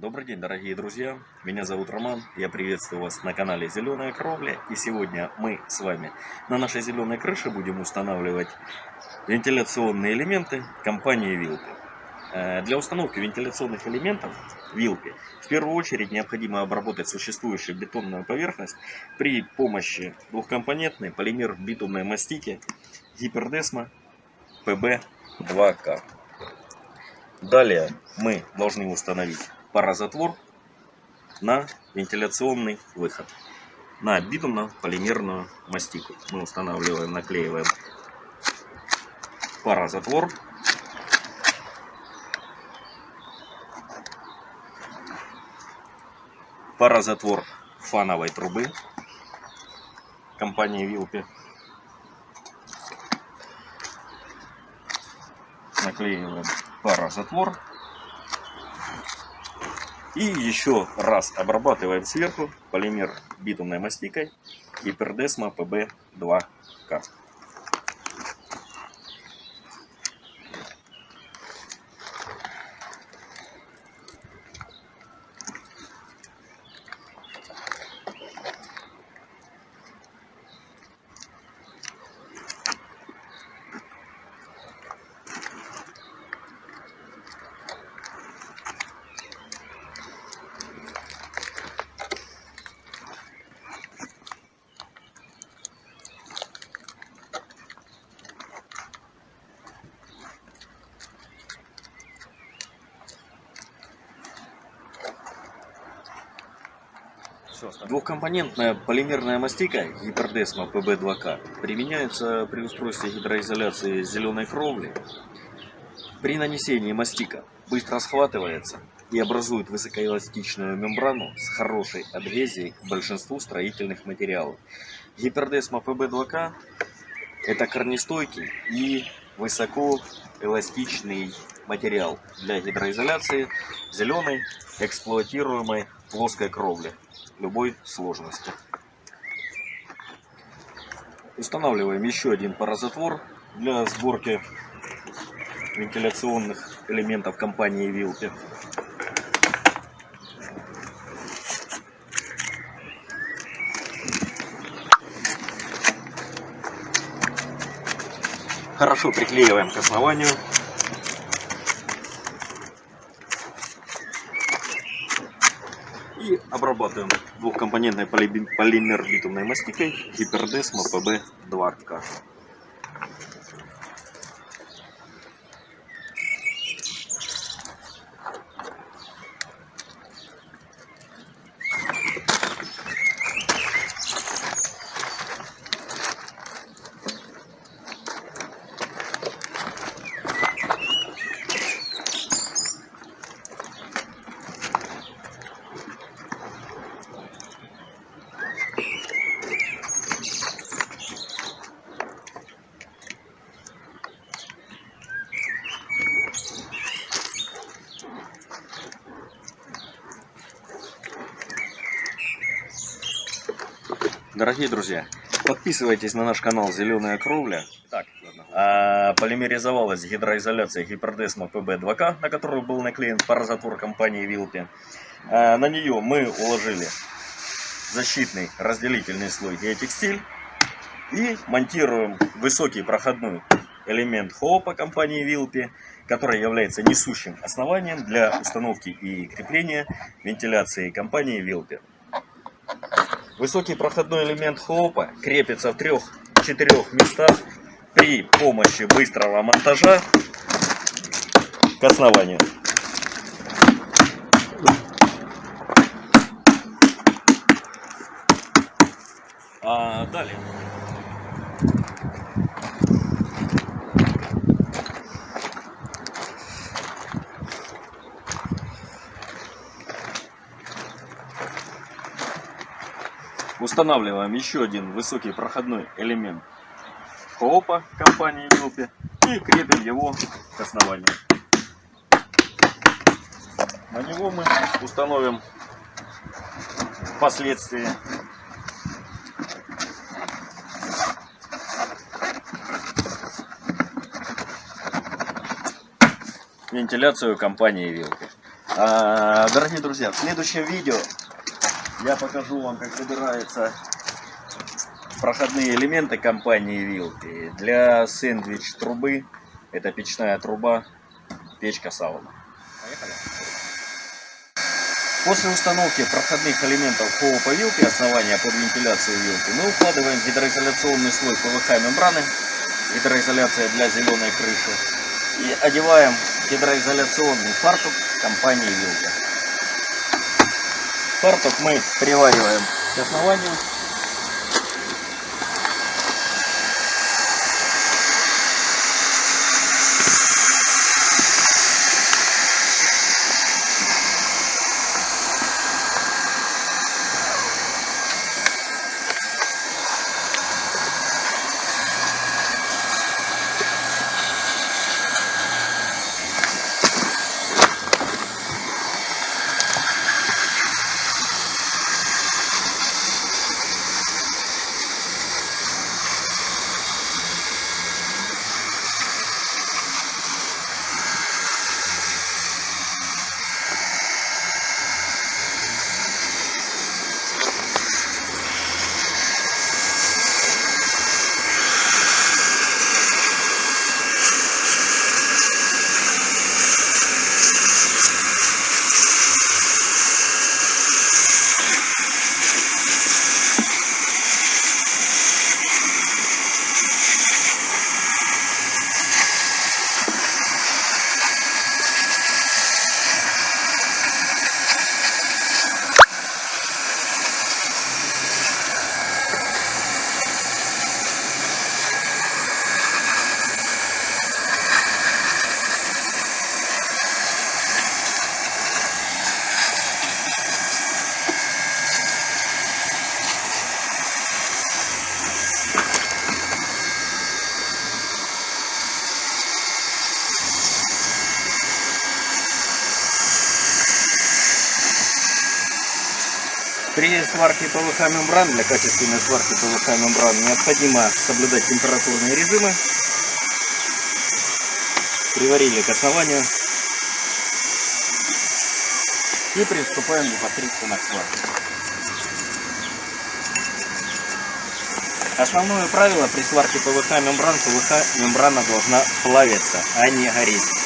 Добрый день, дорогие друзья! Меня зовут Роман, я приветствую вас на канале Зеленая Кровля. И сегодня мы с вами на нашей зеленой крыше будем устанавливать вентиляционные элементы компании Вилпи. Э, для установки вентиляционных элементов Вилпи в первую очередь необходимо обработать существующую бетонную поверхность при помощи двухкомпонентной полимер битумной мастики Гипердесма PB2К. Далее мы должны установить парозатвор на вентиляционный выход на битумно-полимерную мастику. Мы устанавливаем, наклеиваем парозатвор. Парозатвор фановой трубы компании Вилпи. Наклеиваем парозатвор. И еще раз обрабатываем сверху полимер битумной мастикой Гипердесма PB2К. Двухкомпонентная полимерная мастика Гипердесма PB2К применяется при устройстве гидроизоляции зеленой кровли. При нанесении мастика быстро схватывается и образует высокоэластичную мембрану с хорошей адгезией к большинству строительных материалов. Гипердесма PB2К это корнестойкий и высокоэластичный материал для гидроизоляции зеленой эксплуатируемой плоской кровли любой сложности. Устанавливаем еще один парозатвор для сборки вентиляционных элементов компании Вилпи. Хорошо приклеиваем к основанию. И обрабатываем двухкомпонентной полимер битумной мастикой Гипердесма PB2К. Дорогие друзья, подписывайтесь на наш канал Зеленая Кровля. Так, а, полимеризовалась гидроизоляция гипердесма ПБ-2К, на которую был наклеен парозатвор компании Вилпи. А, на нее мы уложили защитный разделительный слой геотекстиль и монтируем высокий проходной элемент ХОПа компании Вилпи, который является несущим основанием для установки и крепления вентиляции компании Вилпи. Высокий проходной элемент хлопа крепится в трех-четырех местах при помощи быстрого монтажа к основанию. А далее Устанавливаем еще один высокий проходной элемент ХОПа компании Юпи и крепим его к основанию. На него мы установим впоследствии вентиляцию компании Вилки. А, Дорогие друзья, в следующем видео я покажу вам, как собираются проходные элементы компании Вилки для сэндвич трубы. Это печная труба, печка сауна. Поехали. После установки проходных элементов ХОПа вилки основания под вентиляцию вилки мы укладываем гидроизоляционный слой ПВХ мембраны, гидроизоляция для зеленой крыши, и одеваем гидроизоляционный фартук компании Вилка. Фартук мы привариваем к основанию. При сварке ПВХ мембран, для качественной сварки ПВХ мембран необходимо соблюдать температурные режимы. Приварили к основанию. И приступаем непосредственно к сварке. Основное правило при сварке ПВХ мембран, ПВХ мембрана должна плавиться, а не гореть.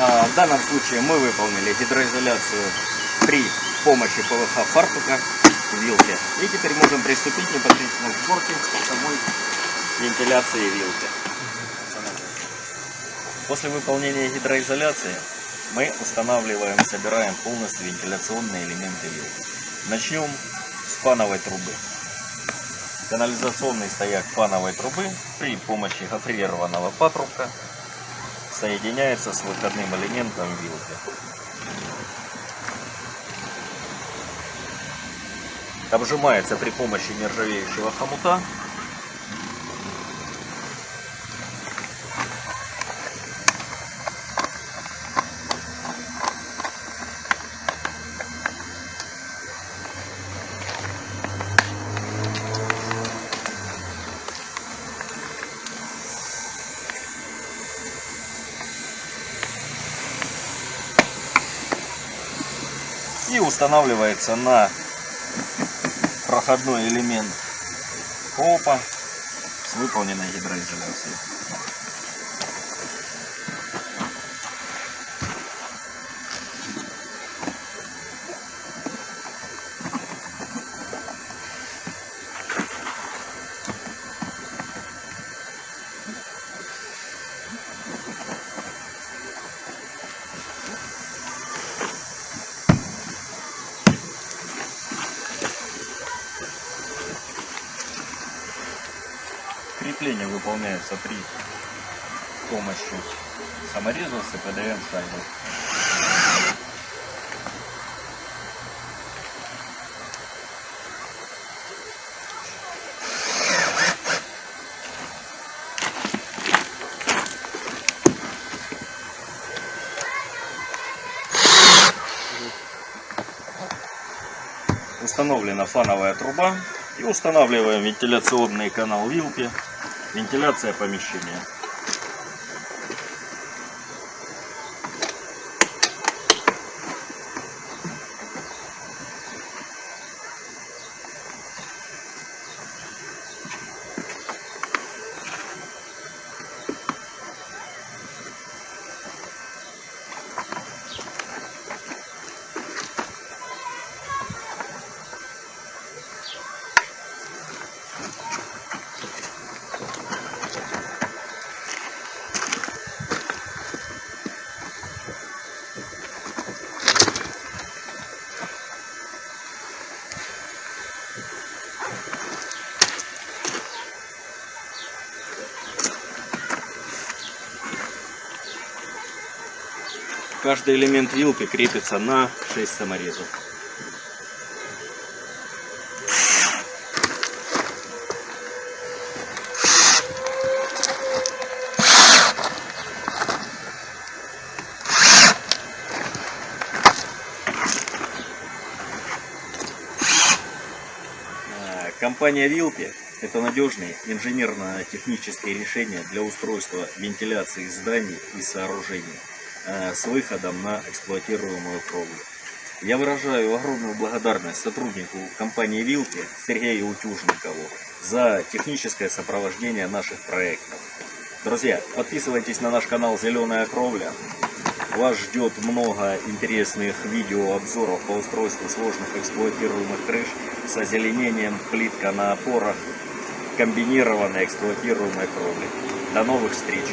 В данном случае мы выполнили гидроизоляцию при помощи ПВХ фартука вилки. И теперь можем приступить непосредственно к сборке самой вентиляции вилки. После выполнения гидроизоляции мы устанавливаем, собираем полностью вентиляционные элементы вилки. Начнем с фановой трубы. Канализационный стояк фановой трубы при помощи гофрированного патрубка соединяется с выходным элементом вилки. Обжимается при помощи нержавеющего хомута. Устанавливается на проходной элемент копа с выполненной гидроизоляцией. Выполняется при помощи самореза с ПДМ шайбой. Установлена фановая труба и устанавливаем вентиляционный канал вилки, вентиляция помещения. Каждый элемент вилки крепится на 6 саморезов. А, Компания Вилки – это надежные инженерно-технические решения для устройства вентиляции зданий и сооружений с выходом на эксплуатируемую кровлю. Я выражаю огромную благодарность сотруднику компании Вилки Сергею Утюжникову за техническое сопровождение наших проектов. Друзья, подписывайтесь на наш канал Зеленая Кровля. Вас ждет много интересных видеообзоров по устройству сложных эксплуатируемых крыш с озеленением плитка на опорах комбинированной эксплуатируемой кровли. До новых встреч!